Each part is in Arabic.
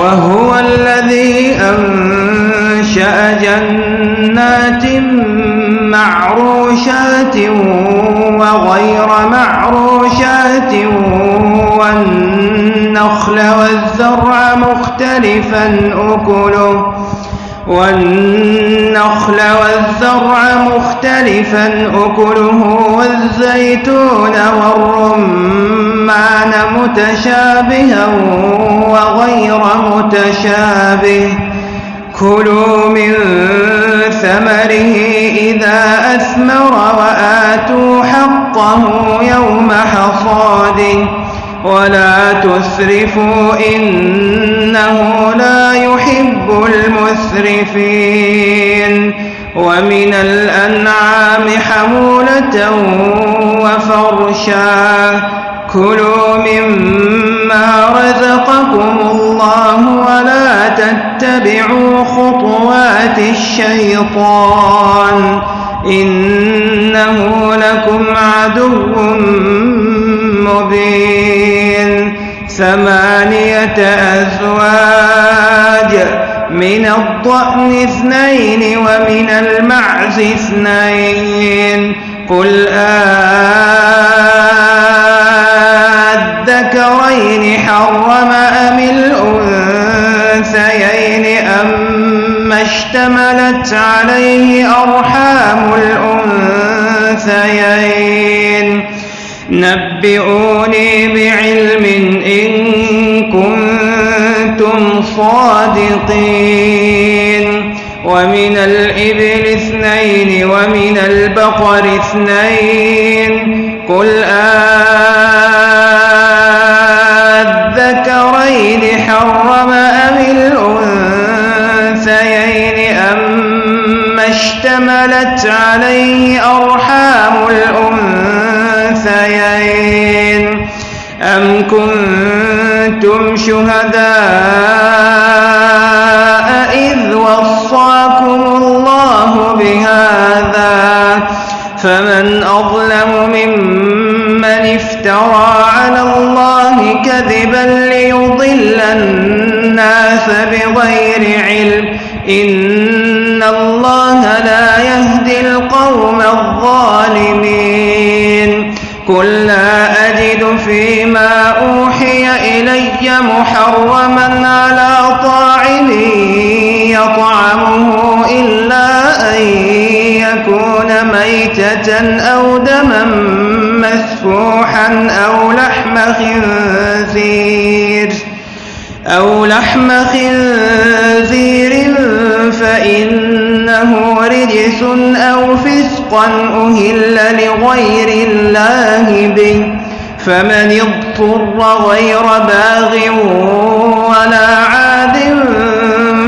وهو الذي أنشأ جنات معروشات وغير معروشات والنخل والزرع مختلفا أكله والنخل والزرع مختلفا أكله والزيتون والرمان متشابها وغير متشابه. كلوا من ثمره إذا أثمر وآتوا حقه يوم حصاده. ولا تسرفوا إنه لا يحب المسرفين. ومن الأنعام حمولة وفرشا. كلوا مما رزقكم الله ولا تتبعوا خطوات الشيطان إنه لكم عدو مبين ثمانية أزواج من الضأن اثنين ومن المعز اثنين قل آذكرين حرم أم الأنثيين؟ أم اشتملت عليه أرحام الأنثيين. نبئوني بعلم إن كنتم صادقين. ومن الإبل اثنين ومن البقر اثنين. قل آذكرين اشتملت عليه أرحام الأنثيين. أم كنتم شهداء إذ وصاكم الله بهذا؟ فمن أظلم ممن افترى على الله كذبا ليضل الناس بغير علم. إن الله لا يهدي القوم الظالمين. قل لا أجد فيما أوحي إلي محرما على طاعم يطعمه إلا أن يكون ميتة أو دما مسفوحا أو لحم خنزير. أو لحم خنزير فإنه رجس أو فسقا أهل لغير الله به. فمن اضطر غير باغ ولا عاد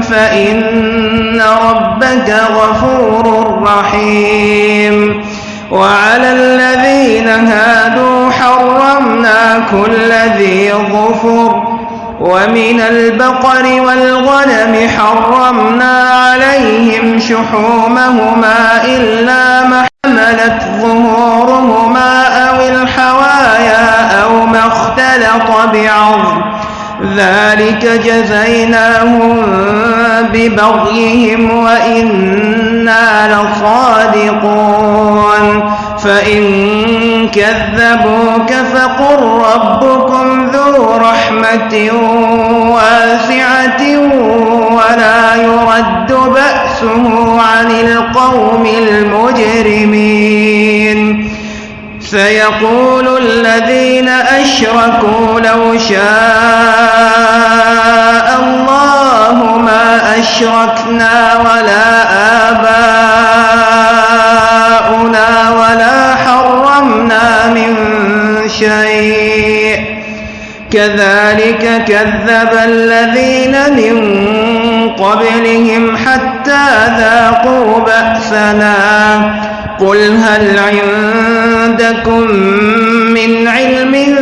فإن ربك غفور رحيم. وعلى الذين هادوا حرمنا كل ذي ظفر ومن البقر والغنم حرمنا عليهم شحومهما إلا ما حملت ظهورهما أو الحوايا أو ما اختلط بعظم. ذلك جزيناهم ببغيهم وإنا لصادقون. فإن كذبوك فقل ربكم ذو رحمة واسعة ولا يرد بأسه عن القوم المجرمين. سيقول الذين أشركوا لو شاء شيء. كذلك كذب الذين من قبلهم حتى ذاقوا بأسنا. قل هل عندكم من علم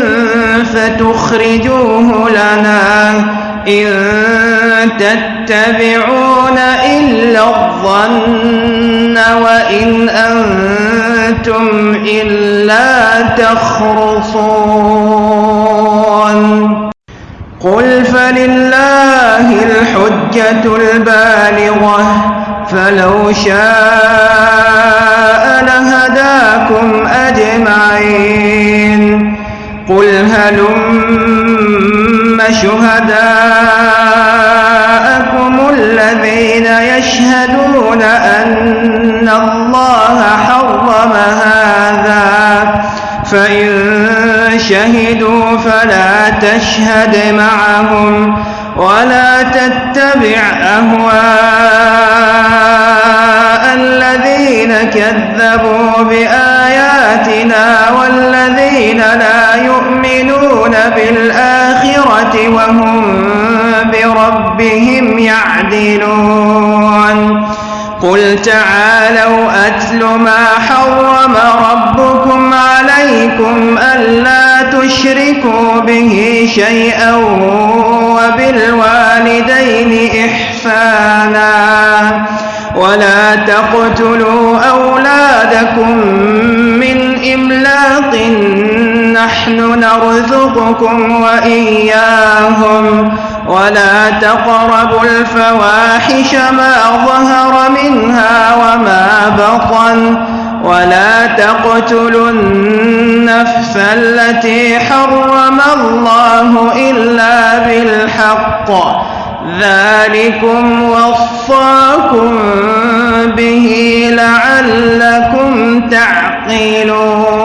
فتخرجوه لنا إن تتبعون إلا الظن وإن أنتم إلا تخرصون. قل فلله الحجة البالغة فلو شاء لهداكم أجمعين. قل هلم شهداءكم الذين يشهدون أن الله حرم هذا فإن شهدوا فلا تشهد معهم ولا تتبع أهواء الذين كذبوا بآياتنا والذين لا يؤمنون بالآخرة وهم بربهم يعدلون. قل تعالوا أتل ما حرم ربكم عليكم ألا تشركوا به شيئا وبالوالدين إحسانا ولا تقتلوا أولادكم من إملاق نحن نرزقكم وإياهم ولا تقربوا الفواحش ما ظهر منها وما بطن ولا تقتلوا النفس التي حرم الله إلا بالحق ذلكم وصاكم به لعلكم تعقلون